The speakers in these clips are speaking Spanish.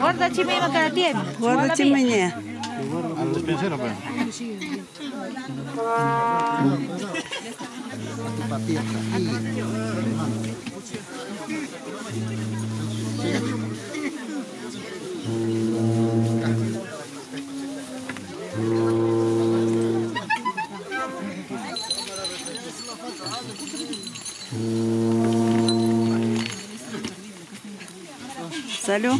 Gorda çimeyi mi karatiye mi? Gorda çimeyi. Gorda çimeyi. салю.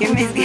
Whisky, whisky.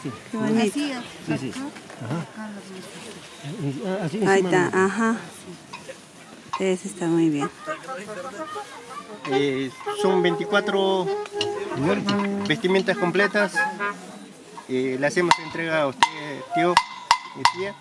Así, así, así. Qué bonito. Sí, sí. Ajá. Así Ahí encima está, ajá. Ese está muy bien. Eh, son 24 vestimentas completas. Eh, le hacemos entrega a usted, tío y tía.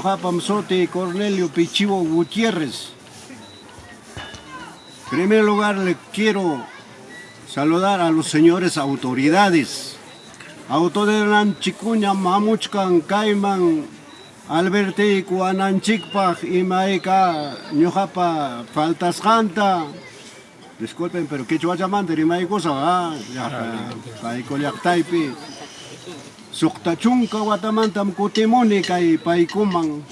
Ñoqapam sote Cornelio Pichivo Gutiérrez. En primer lugar, le quiero saludar a los señores autoridades. Autoridad chikuña mamuchkan kaiman Alberti kuananchikpaj imaika ñuqapa faltasqanta Disculpen, pero quechua llamante rimay cosa, ah, paiko llaqtaypi suqtachunka watamantam kutimuni kay paykuman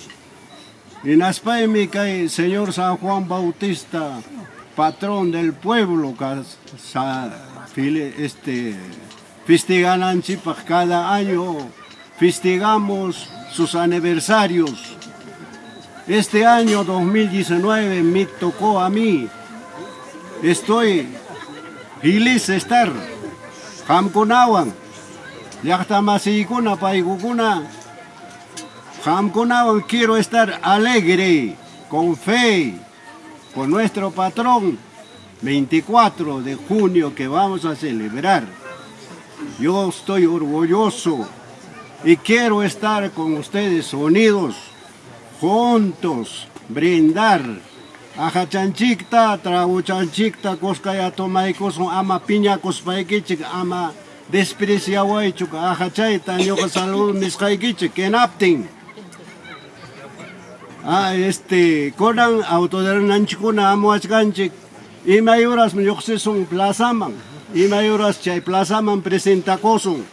Inaspaymi kay señor San Juan Bautista, patrón del pueblo, este, festigananchipaj cada año, festigamos sus aniversarios. Este año 2019 me tocó a mí. Estoy feliz de estar. Hamkunawan, llaqtamasikuna paykukuna, Hamkunawan quiero estar alegre, con fe, con nuestro patrón, 24 de junio que vamos a celebrar. Yo estoy orgulloso y quiero estar con ustedes unidos, juntos, brindar. Ajachanchikta, trauchanchikta, koskaya tomaikoson, ama piña kospaikichik, ama despreciawaichuk, ajachayta, ñoka salud miskaikichik, kenaptin. Ah, este, konan autodernanchikuna amuachkanchik, imay horas yoxeson plazaman, imay horas chay plazaman presentakoson.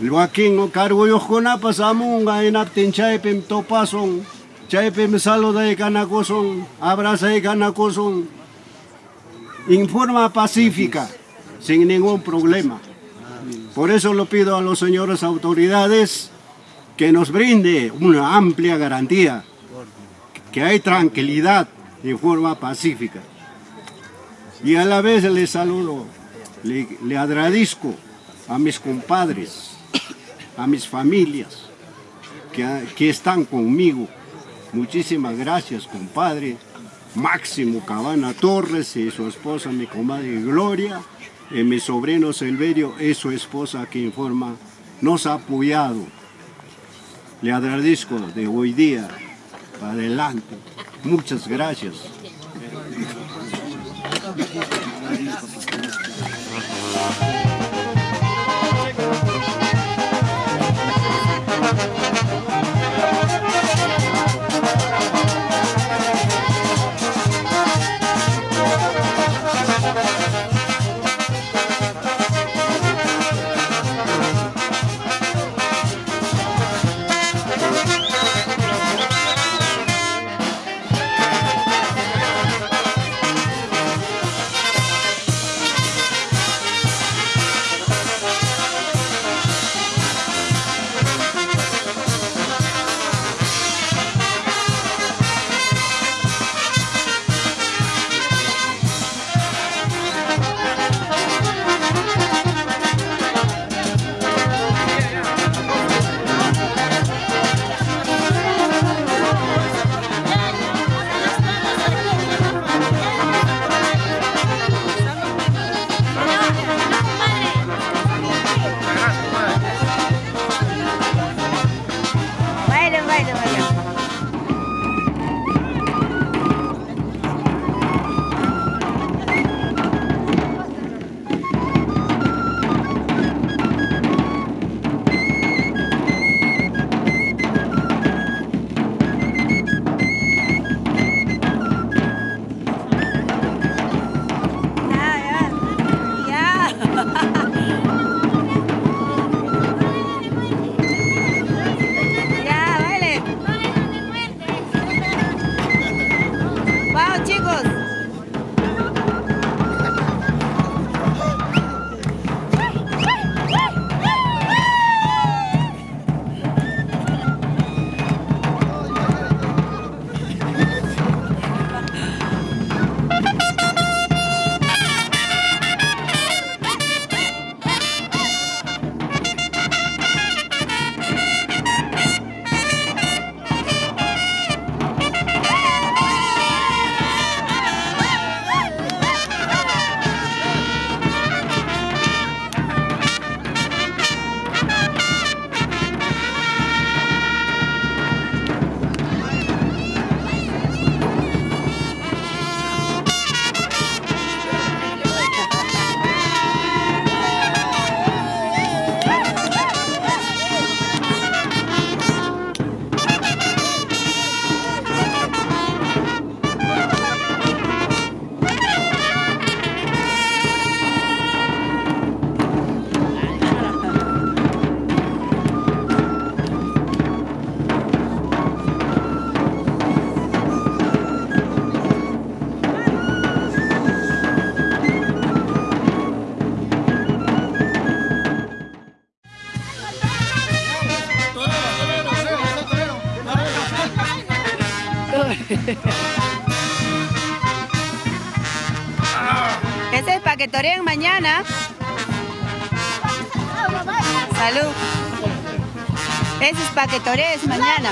Joaquín carguyuqkunapas amunqa hinaptin chaypim topason, chaypim saludaykanakusun, abrazaykanakusun, en forma pacífica, sin ningún problema. Por eso lo pido a los señores autoridades que nos brinde una amplia garantía, que hay tranquilidad en forma pacífica. Y a la vez le saludo, le, le agradezco a mis compadres, a mis familias que, que están conmigo. Muchísimas gracias, compadre. Máximo Cabana Torres y su esposa, mi comadre Gloria, y mi sobrino Silverio y su esposa que informa, nos ha apoyado. Le agradezco de hoy día para adelante. Muchas gracias. Mañana. Salud. Ese es para que torees mañana.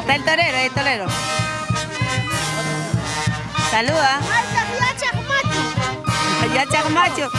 Está el torero, el torero. Saluda. Ya chacmacho.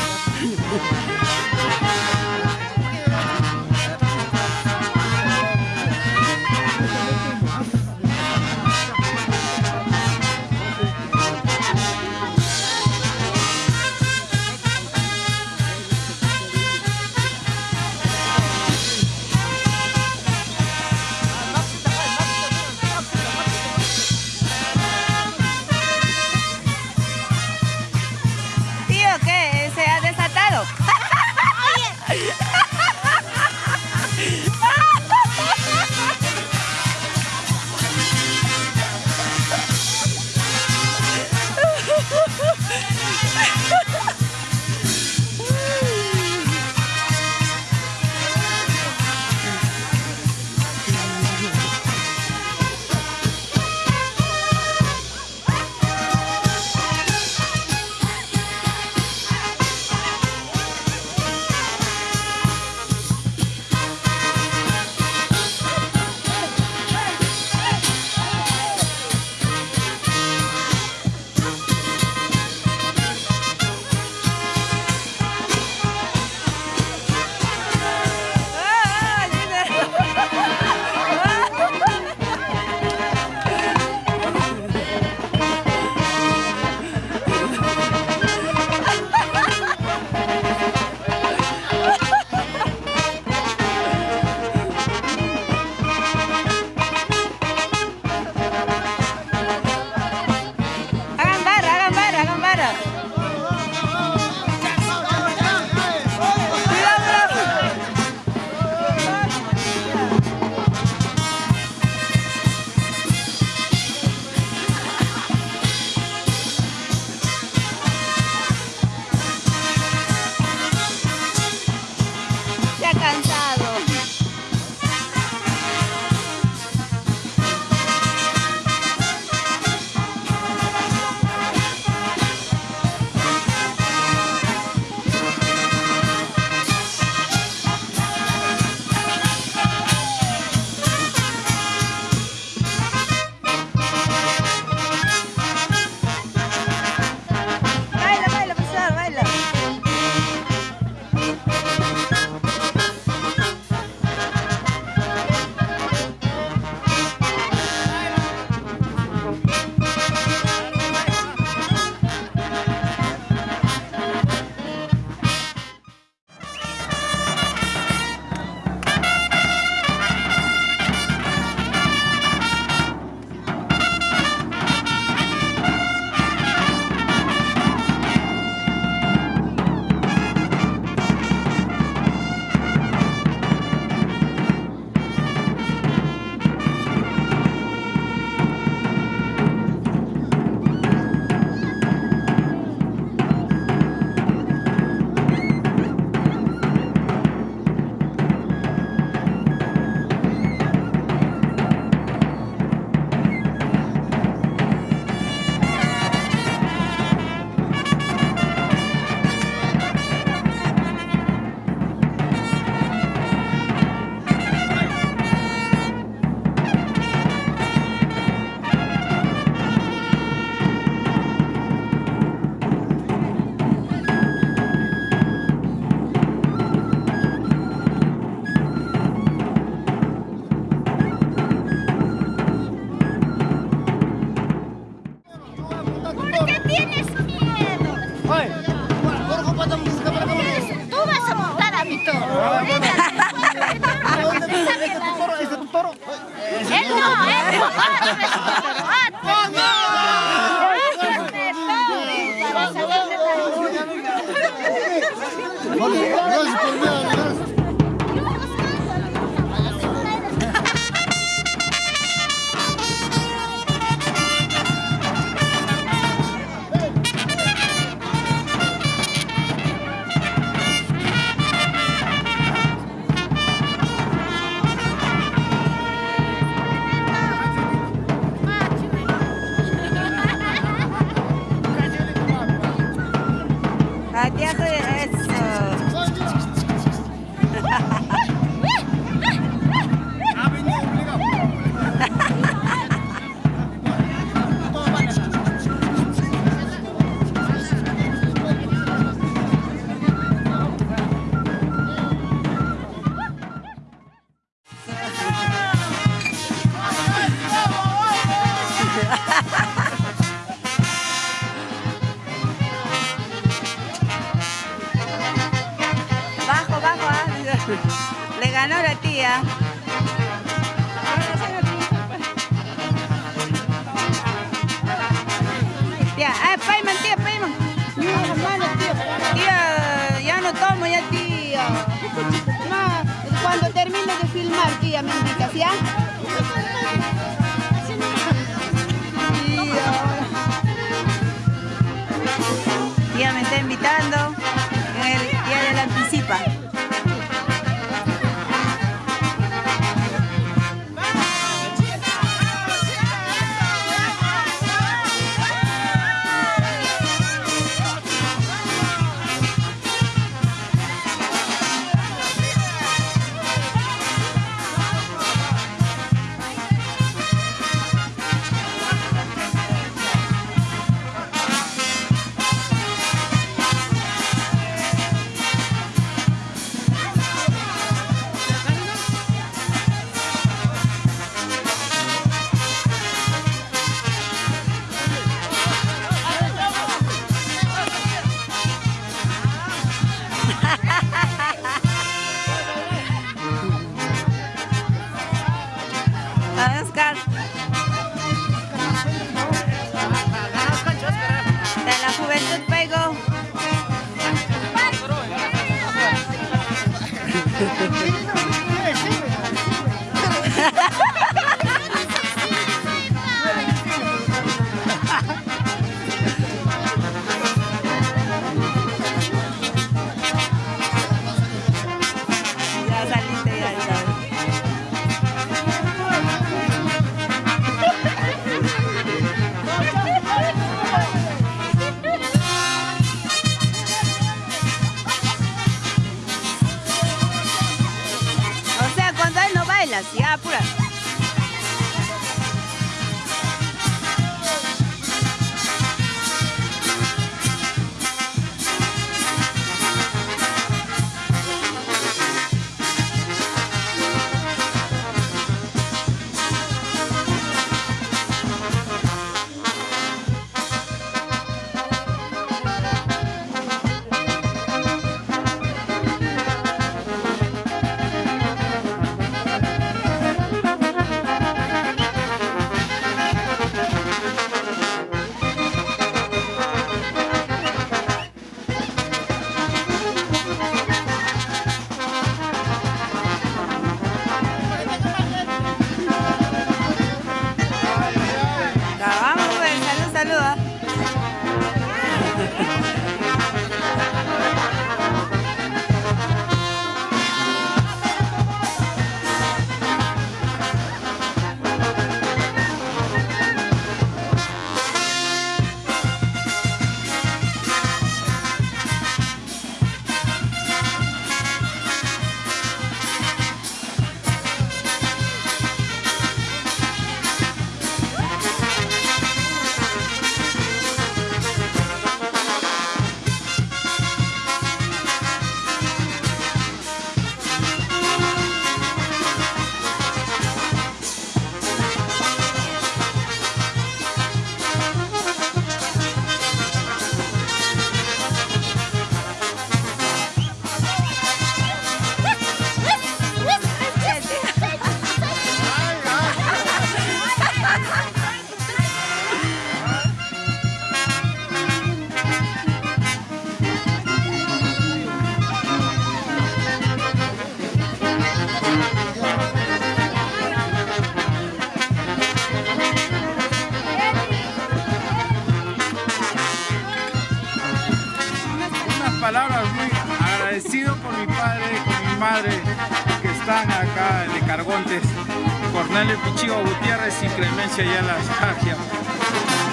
Y Clemencia Ayala Sagia.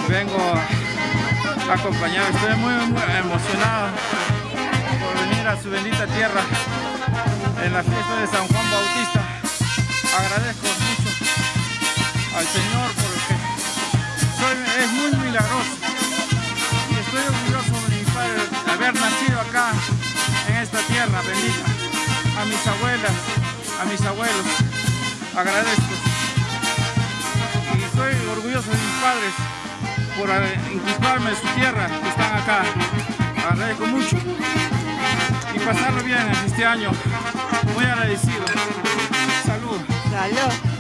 Vengo acompañado, estoy muy, muy emocionado por venir a su bendita tierra en la fiesta de San Juan Bautista. Agradezco mucho al Señor porque soy- es muy milagroso y estoy orgulloso de mi padre de haber nacido acá en esta tierra bendita. A mis abuelas, a mis abuelos, agradezco estoy orgulloso de mis padres por eh, inculcarme su tierra que están acá. Agradezco mucho y pasarlo bien este año. Muy agradecido. Salud. Salud.